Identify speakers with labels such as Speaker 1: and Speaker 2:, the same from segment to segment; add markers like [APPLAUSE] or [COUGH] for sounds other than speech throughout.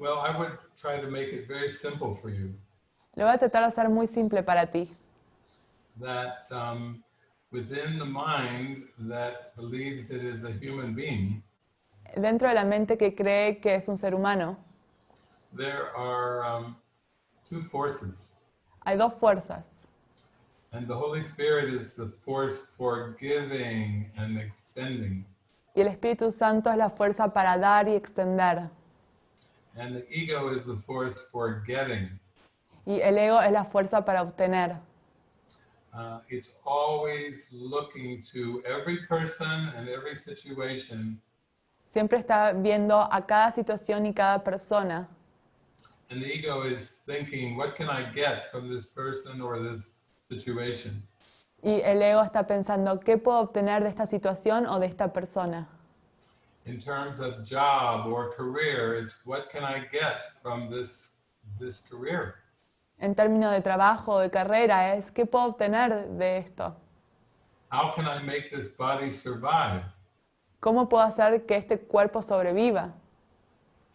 Speaker 1: Well, I would try to make it very simple for you
Speaker 2: Lo voy a tratar de hacer muy simple para ti.
Speaker 1: that um, within the mind that believes it is a human being,
Speaker 2: Dentro de la mente que cree que es un ser humano,
Speaker 1: there are um, two forces.
Speaker 2: hay dos fuerzas.
Speaker 1: And the Holy Spirit is the force for giving and extending.
Speaker 2: Y el Espíritu Santo es la fuerza para dar y extender.
Speaker 1: And the ego is the force for getting.
Speaker 2: Y el ego es la fuerza para obtener.
Speaker 1: Uh, it's always looking to every person and every situation,
Speaker 2: Siempre está viendo a cada situación y cada persona.
Speaker 1: and the ego is thinking, what can I get from this person or this situation?
Speaker 2: Y el ego está pensando, ¿qué puedo obtener de esta situación o de esta persona?
Speaker 1: In terms of job or career, it's what can I get from this, this career?
Speaker 2: En términos de trabajo o de carrera, es ¿qué puedo obtener de esto?
Speaker 1: How can I make this body survive?
Speaker 2: ¿Cómo puedo hacer que este cuerpo sobreviva?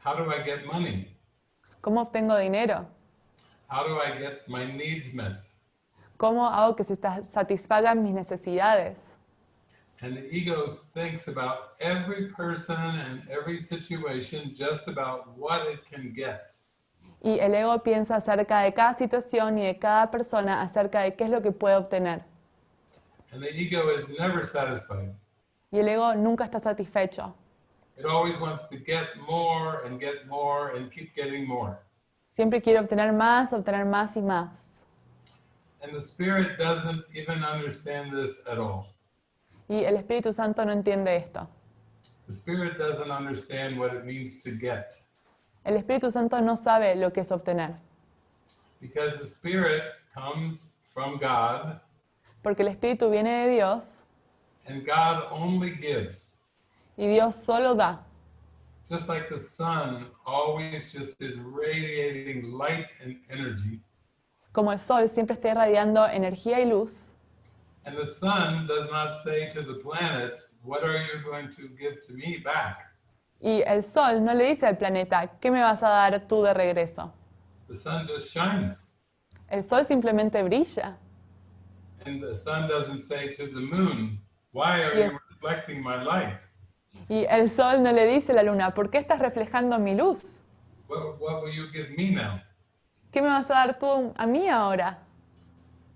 Speaker 1: How do I get money?
Speaker 2: ¿Cómo obtengo dinero?
Speaker 1: How do I get my needs met?
Speaker 2: ¿Cómo hago que se satisfagan mis necesidades?
Speaker 1: And the ego thinks about every person and every situation just about what it can get.
Speaker 2: Y el ego piensa acerca de cada situación y de cada persona acerca de qué es lo que puede obtener.
Speaker 1: And the ego is never satisfied.
Speaker 2: Y el ego nunca está satisfecho.
Speaker 1: It always wants to get more and get more and keep getting more.
Speaker 2: Siempre quiere obtener más, obtener más y más.
Speaker 1: And the spirit doesn't even understand this at all.
Speaker 2: Y el Espíritu Santo no entiende esto.
Speaker 1: The spirit doesn't understand what it means to get
Speaker 2: El Espíritu Santo no sabe lo que es obtener.
Speaker 1: because the spirit comes from God
Speaker 2: Porque el Espíritu viene de Dios
Speaker 1: and God only gives.
Speaker 2: y Dios solo da.
Speaker 1: Just like the sun always just is radiating light and energy.
Speaker 2: Como el sol siempre está irradiando energía y luz.
Speaker 1: And the sun does not say to the planets, What are you going to give to me back?
Speaker 2: Y el sol no le dice al planeta, ¿qué me vas a dar tú de regreso?
Speaker 1: The sun just shines.
Speaker 2: El sol simplemente brilla.
Speaker 1: And the sun doesn't say to the moon, Why are
Speaker 2: Yes.
Speaker 1: you reflecting my light?
Speaker 2: Y el sol no le dice a la luna, ¿por qué estás reflejando mi luz?
Speaker 1: What, what will you give me now?
Speaker 2: ¿Qué me vas a dar tú a mí ahora?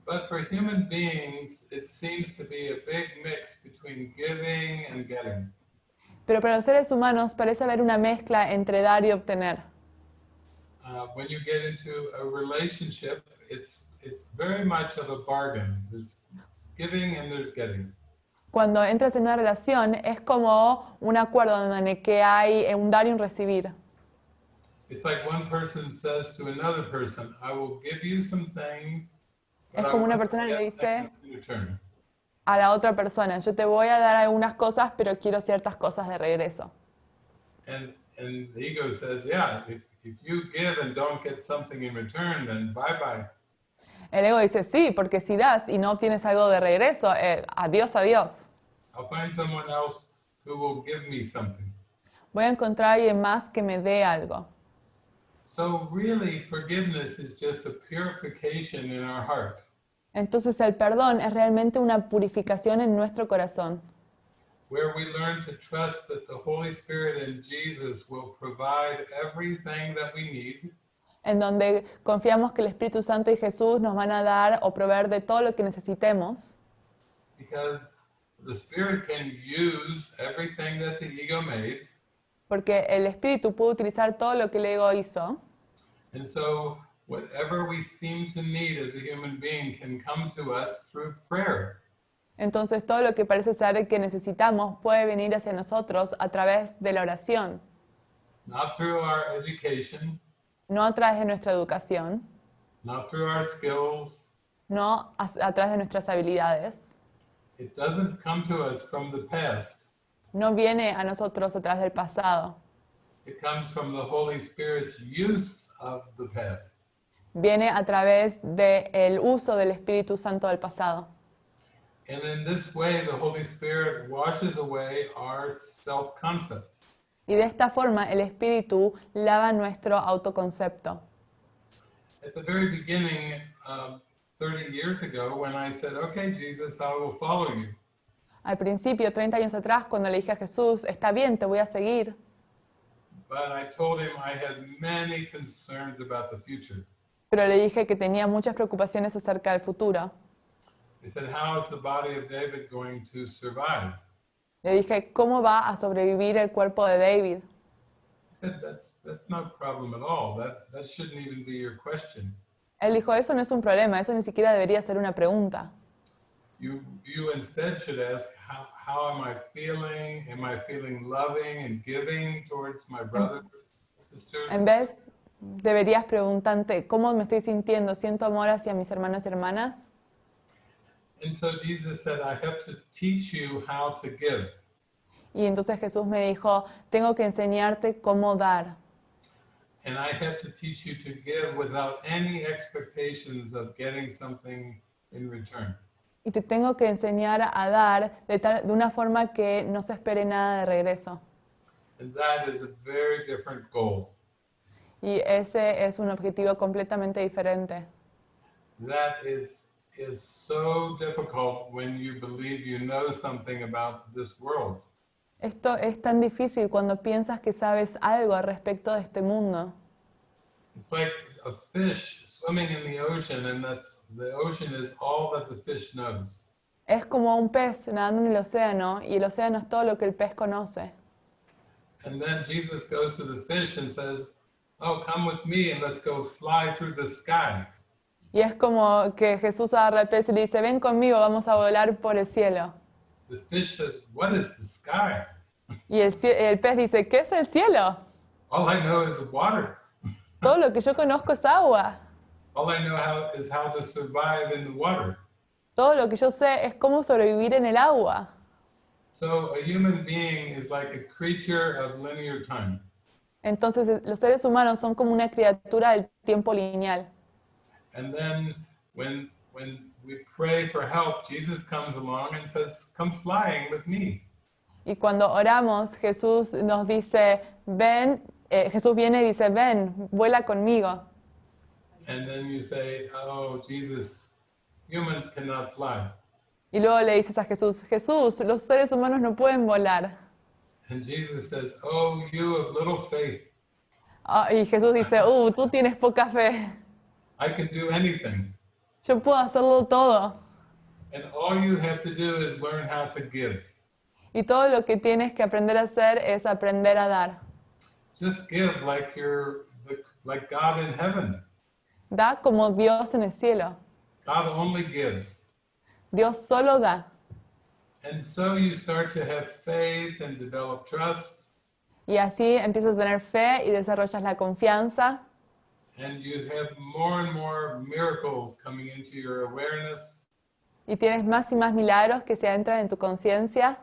Speaker 1: But for human beings, it seems to be a big mix between giving and getting.
Speaker 2: Pero para los seres humanos parece haber una mezcla entre dar y obtener.
Speaker 1: Uh, when you get into a relationship, it's it's very much of a bargain. There's giving and there's getting.
Speaker 2: Cuando entras en una relación es como un acuerdo en el que hay un dar y un recibir.
Speaker 1: It's like one person says to another person, "I will give you some things."
Speaker 2: Es como una persona le
Speaker 1: get
Speaker 2: dice-
Speaker 1: something in return."
Speaker 2: A la otra persona, yo te voy a dar algunas cosas, pero quiero ciertas cosas de regreso.
Speaker 1: And and the ego says, "Yeah, if if you give and don't get something in return, then bye bye."
Speaker 2: El ego dice, sí, porque si das y no obtienes algo de regreso, eh, adiós, adiós.
Speaker 1: I'll find someone else who will give me something.
Speaker 2: Voy a encontrar a alguien más que me dé algo.
Speaker 1: So really, forgiveness is just a purification in our heart.
Speaker 2: Entonces el perdón es realmente una purificación en nuestro corazón,
Speaker 1: where we learn to trust that the Holy Spirit and Jesus will provide everything that we need,
Speaker 2: en donde confiamos que el Espíritu Santo y Jesús nos van a dar o proveer de todo lo que necesitemos,
Speaker 1: because the Spirit can use everything that the ego made.
Speaker 2: porque el Espíritu puede utilizar todo lo que el ego hizo.
Speaker 1: And so, whatever we seem to need as a human being can come to us through prayer.
Speaker 2: Entonces todo lo que parece ser que necesitamos puede venir hacia nosotros a través de la oración,
Speaker 1: Not through our education,
Speaker 2: no a través de nuestra educación,
Speaker 1: not through our skills.
Speaker 2: no a, a través de nuestras habilidades,
Speaker 1: It doesn't come to us from the past.
Speaker 2: no viene a nosotros a través del pasado,
Speaker 1: It comes from the Holy Spirit's use of the past.
Speaker 2: viene a través del uso del Espíritu Santo del pasado.
Speaker 1: And in this way, the Holy Spirit washes away our self concept.
Speaker 2: Y de esta forma el Espíritu lava nuestro autoconcepto.
Speaker 1: At the very beginning, um, 30 years ago, when I said, Okay, Jesus, I will follow you,
Speaker 2: Al principio, 30 años atrás, cuando le dije a Jesús, está bien, te voy a seguir,
Speaker 1: but I told him I had many concerns about the future.
Speaker 2: pero le dije que tenía muchas preocupaciones acerca del futuro.
Speaker 1: He said, How is the body of David going to survive?
Speaker 2: Le dije, ¿cómo va a sobrevivir el cuerpo de David?
Speaker 1: He said, That's, that's no problem at all. That, that shouldn't even be your question.
Speaker 2: Él dijo, eso no es un problema, eso ni siquiera debería ser una pregunta.
Speaker 1: You, you instead should ask, how, how am I feeling? Am I feeling loving and giving towards my brothers, sisters?
Speaker 2: En vez, deberías preguntarte, ¿cómo me estoy sintiendo? ¿Siento amor hacia mis hermanos y hermanas?
Speaker 1: And so Jesus said, I have to teach you how to give.
Speaker 2: Y entonces Jesús me dijo, tengo que enseñarte cómo dar.
Speaker 1: And I have to teach you to give without any expectations of getting something in return.
Speaker 2: Y te tengo que enseñar a dar de, tal- de una forma que no se espere nada de regreso.
Speaker 1: And that is a very different goal.
Speaker 2: Y ese es un objetivo completamente diferente.
Speaker 1: That is is so difficult when you believe you know something about this world.
Speaker 2: Esto es tan difícil cuando piensas que sabes algo al respecto de este mundo.
Speaker 1: It's like a fish swimming in the ocean, and that's the ocean is all that the fish knows.
Speaker 2: Es como un pez nadando en el océano y el océano es todo lo que el pez conoce.
Speaker 1: And then Jesus goes to the fish and says, "Oh, come with me, and let's go fly through the sky."
Speaker 2: Y es como que Jesús agarra al pez y le dice, ven conmigo, vamos a volar por el cielo.
Speaker 1: The fish says, "What is the sky?
Speaker 2: Y el pez dice, ¿qué es el cielo?
Speaker 1: All I know is water.
Speaker 2: Todo lo que yo conozco es agua.
Speaker 1: All I know how is how to survive in the water."
Speaker 2: Todo lo que yo sé es cómo sobrevivir en el agua.
Speaker 1: So a human being is like a creature of linear time.
Speaker 2: Entonces los seres humanos son como una criatura del tiempo lineal.
Speaker 1: And then when when we pray for help, Jesus comes along and says, "Come flying with me."
Speaker 2: Y cuando oramos, Jesús nos dice, ven, eh, Jesús viene y dice, ven, vuela conmigo. Y luego le dices a Jesús, Jesús, los seres humanos no pueden volar.
Speaker 1: And Jesus says, "Oh, you of little faith,
Speaker 2: Ah, y Jesús dice, [LAUGHS] uh, tú tienes poca fe.
Speaker 1: I can do anything."
Speaker 2: Yo puedo hacerlo todo.
Speaker 1: And all you have to do is learn how to give.
Speaker 2: Y todo lo que tienes que aprender a hacer es aprender a dar.
Speaker 1: Just give like you're like God in heaven.
Speaker 2: Da como Dios en el cielo.
Speaker 1: God only gives.
Speaker 2: Dios solo da.
Speaker 1: And so you start to have faith and develop trust,
Speaker 2: Y así empiezas a tener fe y desarrollas la confianza.
Speaker 1: and you have more and more miracles coming into your awareness.
Speaker 2: Y tienes más y más milagros que se adentran en tu conciencia.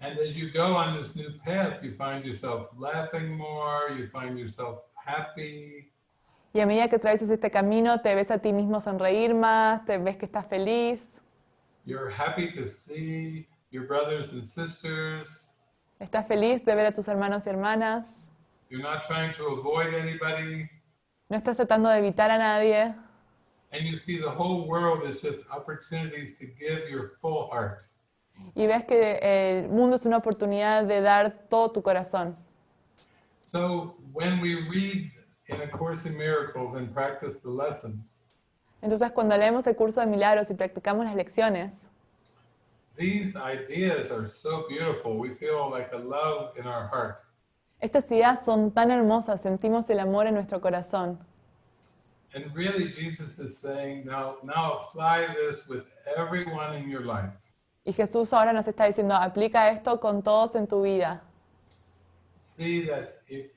Speaker 1: And as you go on this new path, you find yourself laughing more, you find yourself happy,
Speaker 2: Y a medida que atravesas este camino, te ves a ti mismo sonreír más, te ves que estás feliz,
Speaker 1: you're happy to see your brothers and sisters,
Speaker 2: estás feliz de ver a tus hermanos y hermanas,
Speaker 1: you're not trying to avoid anybody,
Speaker 2: no estás tratando de evitar a nadie.
Speaker 1: and you see the whole world is just opportunities to give your full heart.
Speaker 2: Y ves que el mundo es una oportunidad de dar todo tu corazón.
Speaker 1: So when we read in A Course in Miracles and practice the lessons,
Speaker 2: Entonces, cuando leemos el curso de milagros y practicamos las lecciones,
Speaker 1: these ideas are so beautiful. We feel like a love in our heart.
Speaker 2: estas ideas son tan hermosas, sentimos el amor en nuestro corazón.
Speaker 1: And really, Jesus is saying, now, now apply this with everyone in your life.
Speaker 2: Y Jesús ahora nos está diciendo, aplica esto con todos en tu vida.
Speaker 1: See that if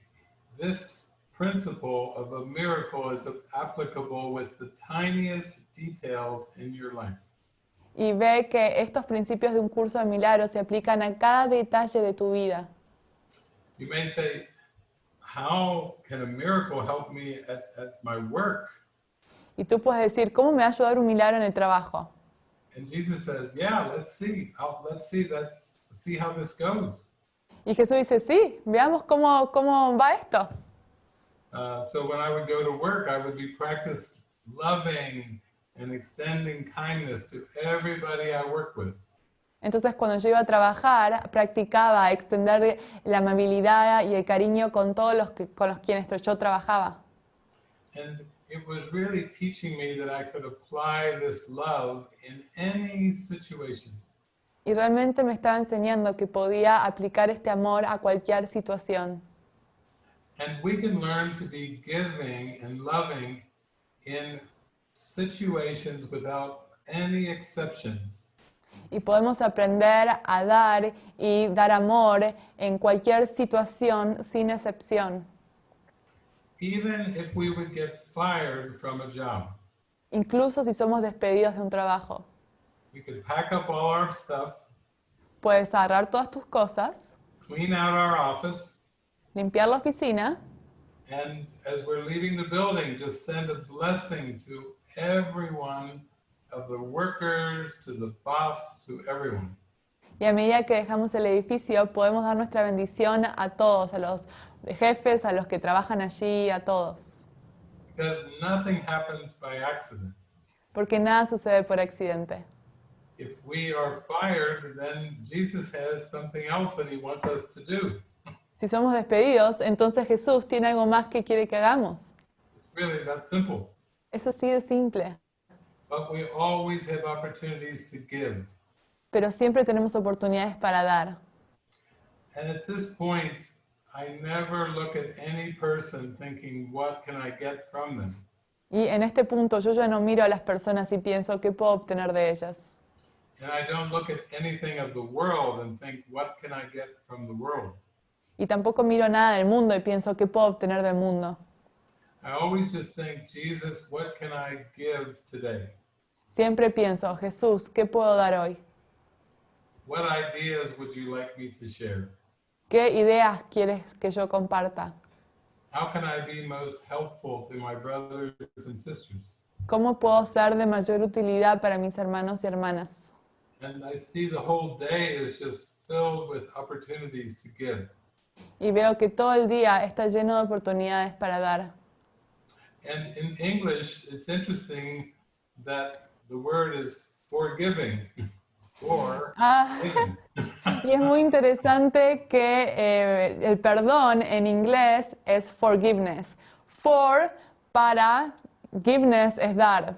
Speaker 1: this principle of a miracle is applicable with the tiniest details in your life.
Speaker 2: Y ve que estos principios de un curso de milagros se aplican a cada detalle de tu vida.
Speaker 1: You may say, how can a miracle help me at, at my work?
Speaker 2: Y tú puedes decir, ¿cómo me va a ayudar un milagro en el trabajo?
Speaker 1: And Jesus says, yeah, let's see. How, let's see. Let's see how this goes.
Speaker 2: Y Jesús dice, sí, veamos cómo, cómo va esto.
Speaker 1: Uh, so when I would go to work, I would be practice loving and extending kindness to everybody I work with.
Speaker 2: Entonces cuando yo iba a trabajar, practicaba extender la amabilidad y el cariño con todos los que, con los quienes yo trabajaba.
Speaker 1: And it was really teaching me that I could apply this love in any situation.
Speaker 2: Y realmente me estaba enseñando que podía aplicar este amor a cualquier situación.
Speaker 1: And we can learn to be giving and loving in situations without any exceptions.
Speaker 2: Y podemos aprender a dar y dar amor en cualquier situación sin excepción.
Speaker 1: Even if we would get fired from a job,
Speaker 2: Incluso si somos despedidos de un trabajo.
Speaker 1: we could pack up all our stuff,
Speaker 2: Puedes agarrar todas tus cosas,
Speaker 1: clean out our office,
Speaker 2: limpiar la oficina
Speaker 1: and as we're leaving the building, just send a blessing to everyone of the workers, to the boss, to everyone.
Speaker 2: y a medida que dejamos el edificio podemos dar nuestra bendición a todos, a los jefes, a los que trabajan allí, a todos.
Speaker 1: Because nothing happens by accident.
Speaker 2: Porque nada sucede por accidente.
Speaker 1: If we are fired, then Jesus has something else that he wants us to do.
Speaker 2: Si somos despedidos, entonces Jesús tiene algo más que quiere que hagamos.
Speaker 1: It's really that simple.
Speaker 2: Es así de simple.
Speaker 1: But we always have opportunities to give.
Speaker 2: Pero siempre tenemos oportunidades para dar.
Speaker 1: And at this point, I never look at any person thinking, what can I get from them?
Speaker 2: Y en este punto yo ya no miro a las personas y pienso qué puedo obtener de ellas.
Speaker 1: And I don't look at anything of the world and think, what can I get from the world?
Speaker 2: Y tampoco miro nada del mundo y pienso qué puedo obtener del mundo.
Speaker 1: I always just think, Jesus, what can I give today?
Speaker 2: Siempre pienso, Jesús, ¿qué puedo dar hoy?
Speaker 1: What ideas would you like me to share?
Speaker 2: ¿Qué ideas quieres que yo comparta?
Speaker 1: How can I be most helpful to my brothers and sisters?
Speaker 2: ¿Cómo puedo ser de mayor utilidad para mis hermanos y hermanas? Y veo que todo el día está lleno de oportunidades para dar.
Speaker 1: And in English, it's interesting that the word is forgiving or
Speaker 2: Ah, y es muy interesante que eh, el perdón en inglés es forgiveness. For, para, giveness es dar.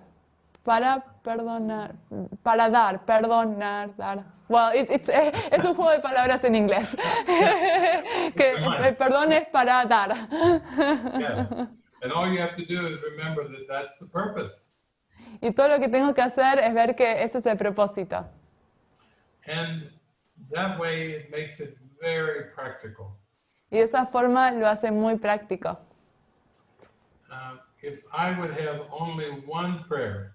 Speaker 2: Para perdonar, para dar, perdonar, dar. Well, it's- it's- eh, es un juego de palabras en inglés. [LAUGHS] que el perdón es para dar.
Speaker 1: yes. And all you have to do is remember that that's the purpose.
Speaker 2: Y todo lo que tengo que hacer es ver que ese es el propósito.
Speaker 1: And that way it makes it very practical.
Speaker 2: Y de esa forma lo hace muy práctico.
Speaker 1: Uh, if I would have only one prayer,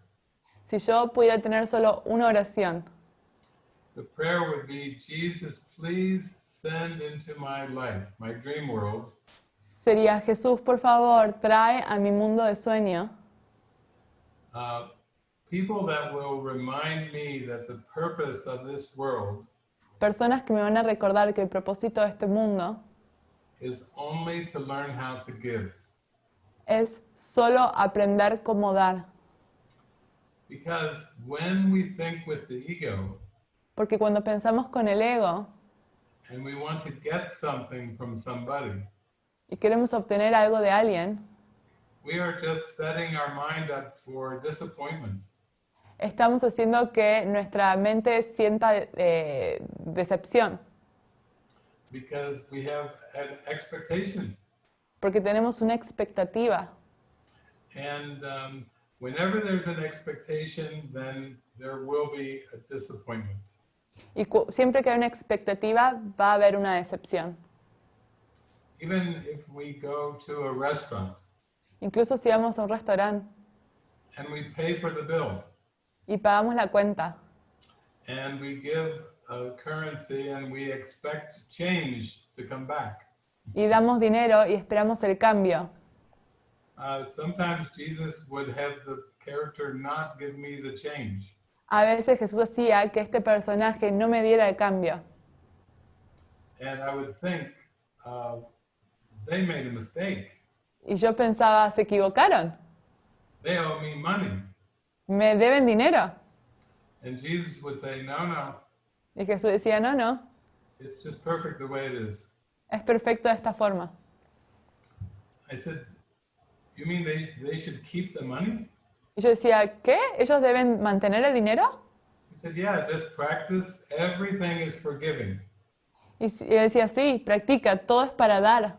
Speaker 2: Si yo pudiera tener solo una oración,
Speaker 1: the prayer would be Jesus, please send into my life, my dream world,
Speaker 2: sería Jesús, por favor, trae a mi mundo de sueño
Speaker 1: uh, people that will remind me that the purpose of this world
Speaker 2: personas que me van a recordar que el propósito de este mundo
Speaker 1: is only to learn how to give.
Speaker 2: es solo aprender cómo dar.
Speaker 1: Because when we think with the ego
Speaker 2: Porque cuando pensamos con el ego
Speaker 1: and we want to get something from somebody,
Speaker 2: y queremos obtener algo de alguien,
Speaker 1: we are just setting our mind up for disappointment.
Speaker 2: estamos haciendo que nuestra mente sienta eh, decepción,
Speaker 1: because we have an expectation.
Speaker 2: porque tenemos una expectativa.
Speaker 1: And um, whenever there's an expectation, then there will be a disappointment.
Speaker 2: Y siempre que hay una expectativa, va a haber una decepción.
Speaker 1: Even if we go to a restaurant
Speaker 2: Incluso si vamos a un restaurante
Speaker 1: and we pay for the bill
Speaker 2: y pagamos la cuenta
Speaker 1: and we give a currency and we expect change to come back.
Speaker 2: y damos dinero y esperamos el cambio.
Speaker 1: Uh, sometimes Jesus would have the character not give me the change.
Speaker 2: A veces Jesús hacía que este personaje no me diera el cambio.
Speaker 1: And I would think uh, they made a mistake.
Speaker 2: Y yo pensaba, se equivocaron,
Speaker 1: They owe me money.
Speaker 2: me deben dinero.
Speaker 1: And Jesus would say, No, no,
Speaker 2: Y Jesús decía, no, no,
Speaker 1: it's just perfect the way it is.
Speaker 2: es perfecto de esta forma.
Speaker 1: I said, You mean they, they should keep the money?
Speaker 2: Y yo decía, ¿qué? ¿Ellos deben mantener el dinero?
Speaker 1: He said, Yeah, just practice. Everything is forgiving.
Speaker 2: Y s- y él decía, sí, practica, todo es para dar.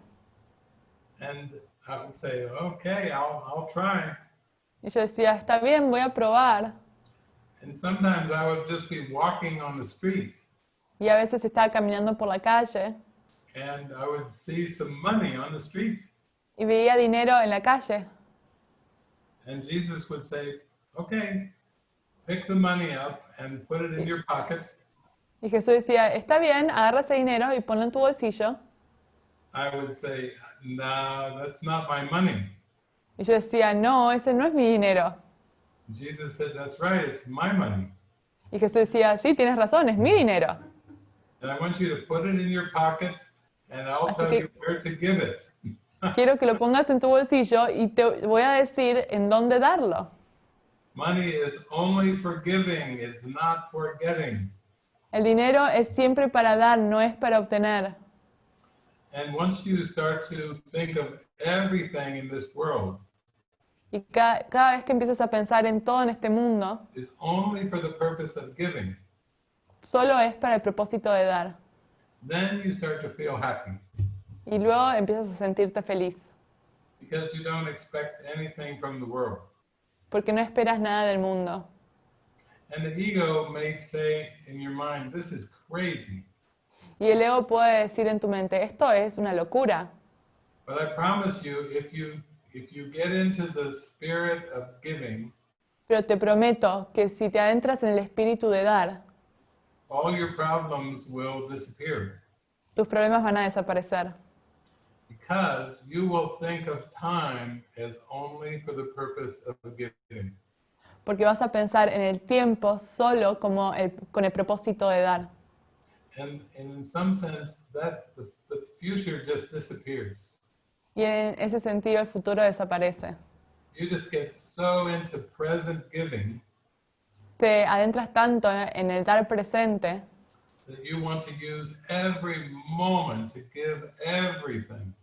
Speaker 1: And I would say, Okay, I'll, I'll try.
Speaker 2: Y yo decía, está bien, voy a probar.
Speaker 1: And sometimes I would just be walking on the street
Speaker 2: Y a veces estaba caminando por la calle
Speaker 1: and I would see some money on the street.
Speaker 2: Y veía dinero en la calle.
Speaker 1: And Jesus would say, Okay, pick the money up and put it in your pocket.
Speaker 2: Y Jesús decía, está bien, agarra ese dinero y ponlo en tu bolsillo.
Speaker 1: I would say, No, that's not my money.
Speaker 2: Y yo decía, no, ese no es mi dinero.
Speaker 1: Jesus said, That's right, it's my money.
Speaker 2: Y Jesús decía, sí, tienes razón, es mi dinero.
Speaker 1: And I want you to put it in your pocket and I'll
Speaker 2: Así
Speaker 1: tell
Speaker 2: que-
Speaker 1: you where to give it.
Speaker 2: Quiero que lo pongas en tu bolsillo y te voy a decir en dónde darlo.
Speaker 1: Money is only for giving, it's not for getting.
Speaker 2: El dinero es siempre para dar, no es para obtener.
Speaker 1: And once you start to think of everything in this world
Speaker 2: Y ca- cada, vez que empiezas a pensar en todo en este mundo,
Speaker 1: is only for the purpose of giving,
Speaker 2: solo es para el propósito de dar.
Speaker 1: then you start to feel happy
Speaker 2: Y luego empiezas a sentirte feliz,
Speaker 1: because you don't expect anything from the world.
Speaker 2: porque no esperas nada del mundo.
Speaker 1: And the ego may say in your mind, This is crazy.
Speaker 2: Y el ego puede decir en tu mente, esto es una locura.
Speaker 1: But I promise you, if you if you get into the spirit of giving,
Speaker 2: Pero te prometo que si te adentras en el espíritu de dar,
Speaker 1: all your problems will disappear
Speaker 2: tus problemas van a desaparecer.
Speaker 1: Because you will think of time as only for the purpose of giving.
Speaker 2: Porque vas a pensar en el tiempo solo como el- con el propósito de dar.
Speaker 1: And, and in some sense, that the, the future just disappears.
Speaker 2: Y en ese sentido el futuro desaparece.
Speaker 1: You just get so into present giving
Speaker 2: Te adentras tanto en el dar presente
Speaker 1: that you want to use every moment to give everything.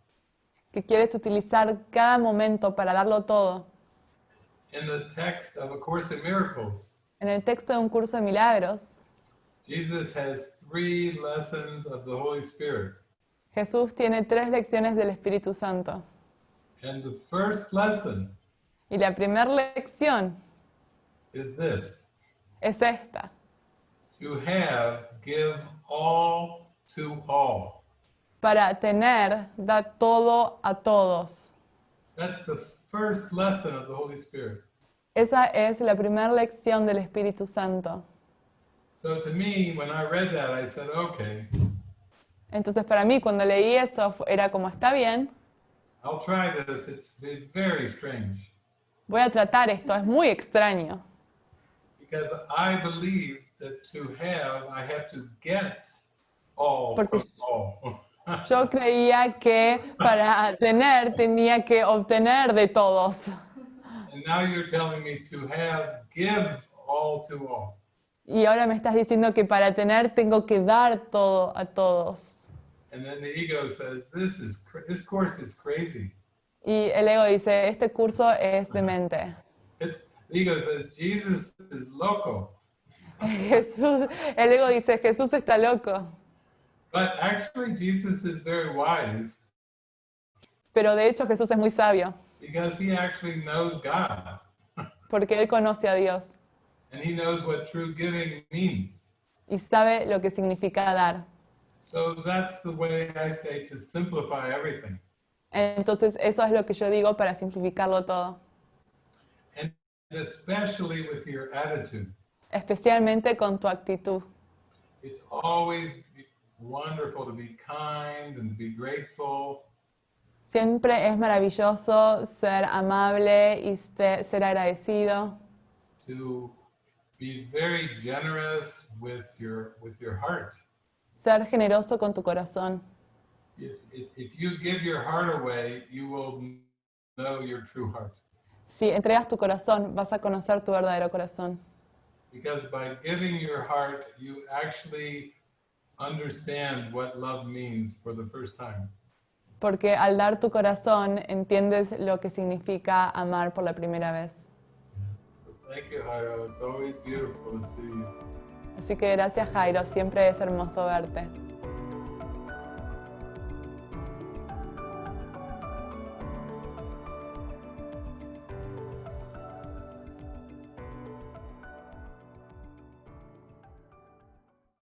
Speaker 2: Que quieres utilizar cada momento para darlo todo.
Speaker 1: In the text of A Course in Miracles,
Speaker 2: En el texto de un curso de milagros,
Speaker 1: Jesus has three lessons of the Holy Spirit.
Speaker 2: Jesús tiene tres lecciones del Espíritu Santo.
Speaker 1: And the first lesson
Speaker 2: Y la primera lección
Speaker 1: is this
Speaker 2: es esta.
Speaker 1: to have, give all to all.
Speaker 2: Para tener, da todo a todos.
Speaker 1: That's the first lesson of the Holy Spirit.
Speaker 2: Esa es la primera lección del Espíritu Santo.
Speaker 1: So to me, when I read that, I said, okay,
Speaker 2: Entonces para mí cuando leí eso era como, está bien,
Speaker 1: I'll try this. It's ve- very strange
Speaker 2: voy a tratar esto, es muy extraño.
Speaker 1: because I believe that to have, I have to get all
Speaker 2: Porque-
Speaker 1: from all. [LAUGHS]
Speaker 2: Yo creía que para tener tenía que obtener de todos.
Speaker 1: and now you're telling me to have, give all to all.
Speaker 2: Y ahora me estás diciendo que para tener tengo que dar todo a todos.
Speaker 1: And then the ego says, this is this course is crazy.
Speaker 2: Y el ego dice, este curso es demente.
Speaker 1: It's, the ego says, Jesus is loco. [LAUGHS]
Speaker 2: Jesús, el ego dice, Jesús está loco.
Speaker 1: But actually, Jesus is very wise
Speaker 2: Pero de hecho Jesús es muy sabio,
Speaker 1: because he actually knows God
Speaker 2: porque él conoce a Dios
Speaker 1: and he knows what true giving means.
Speaker 2: y sabe lo que significa dar.
Speaker 1: So that's the way I say to simplify everything.
Speaker 2: Entonces eso es lo que yo digo para simplificarlo todo,
Speaker 1: And especially with your attitude.
Speaker 2: especialmente con tu actitud.
Speaker 1: It's always wonderful to be kind and be grateful
Speaker 2: Siempre es maravilloso ser amable y ser agradecido,
Speaker 1: to be very generous with your with your heart
Speaker 2: Ser generoso con tu corazón.
Speaker 1: If, if, if you give your heart away, you will know your true heart.
Speaker 2: Si entregas tu corazón, vas a conocer tu verdadero corazón.
Speaker 1: Because by giving your heart, you actually understand what love means for the first time.
Speaker 2: Porque al dar tu corazón, entiendes lo que significa amar por la primera vez.
Speaker 1: Thank you, Jairo. It's always beautiful to see you.
Speaker 2: Así que gracias Jairo, siempre es hermoso verte.